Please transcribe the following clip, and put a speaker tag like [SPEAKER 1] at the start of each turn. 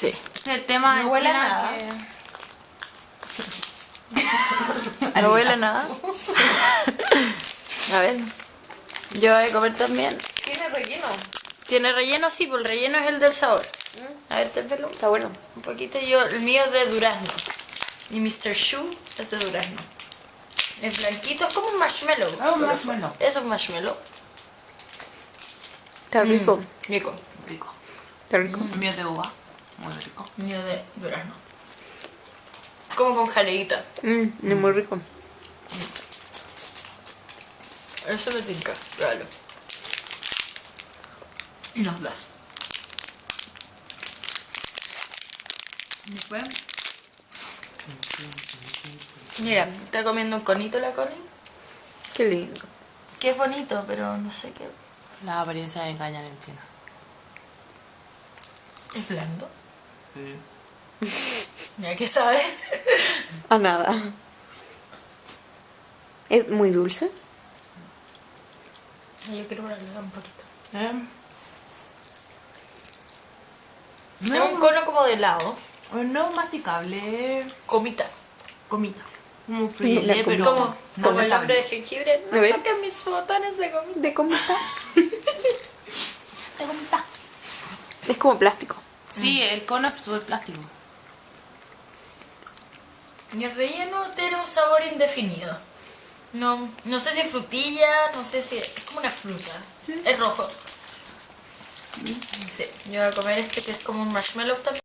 [SPEAKER 1] Sí.
[SPEAKER 2] Es el tema
[SPEAKER 3] No
[SPEAKER 2] de
[SPEAKER 3] huele a nada.
[SPEAKER 2] que-
[SPEAKER 1] No huele a nada. A ver. Yo voy a comer también.
[SPEAKER 3] Tiene relleno.
[SPEAKER 1] ¿Tiene relleno? Sí, pues el relleno es el del sabor. A ver, te pelo.
[SPEAKER 3] Está bueno.
[SPEAKER 1] Un poquito yo, el mío es de durazno. Y Mr. Shoe es de durazno. Es blanquito, es como un marshmallow.
[SPEAKER 2] un
[SPEAKER 1] por
[SPEAKER 2] marshmallow.
[SPEAKER 1] Es un marshmallow.
[SPEAKER 3] Está rico.
[SPEAKER 1] Mm, rico.
[SPEAKER 2] Rico.
[SPEAKER 3] Está rico.
[SPEAKER 2] El mío es de uva. Muy rico.
[SPEAKER 1] Mío de durazno. Como con jaleita.
[SPEAKER 3] Mm, es muy rico.
[SPEAKER 1] Eso me tinca, pruébalo.
[SPEAKER 2] Y nos das. Después,
[SPEAKER 1] Mira, está comiendo un conito la Connie.
[SPEAKER 3] Qué lindo.
[SPEAKER 1] Que es bonito, pero no sé qué.
[SPEAKER 2] las apariencias engañan en China.
[SPEAKER 1] Es blando. Ya que sabe.
[SPEAKER 3] A nada. Es muy dulce.
[SPEAKER 1] Yo quiero probarlo un poquito.
[SPEAKER 2] ¿Eh?
[SPEAKER 1] Es un cono como de helado.
[SPEAKER 2] No es masticable, es
[SPEAKER 1] Comita.
[SPEAKER 2] comita. Como
[SPEAKER 3] comita.
[SPEAKER 2] pero
[SPEAKER 1] Como,
[SPEAKER 2] no
[SPEAKER 1] el hambre de jengibre. No toquen mis botones de comida.
[SPEAKER 3] ¿De está?
[SPEAKER 2] De comita.
[SPEAKER 3] Es como plástico.
[SPEAKER 2] Sí, el cono es súper plástico.
[SPEAKER 1] Y el relleno tiene un sabor indefinido. No, no sé si frutilla, no sé si... Es como una fruta. Es rojo. Sí, yo voy a comer este que es como un marshmallow también.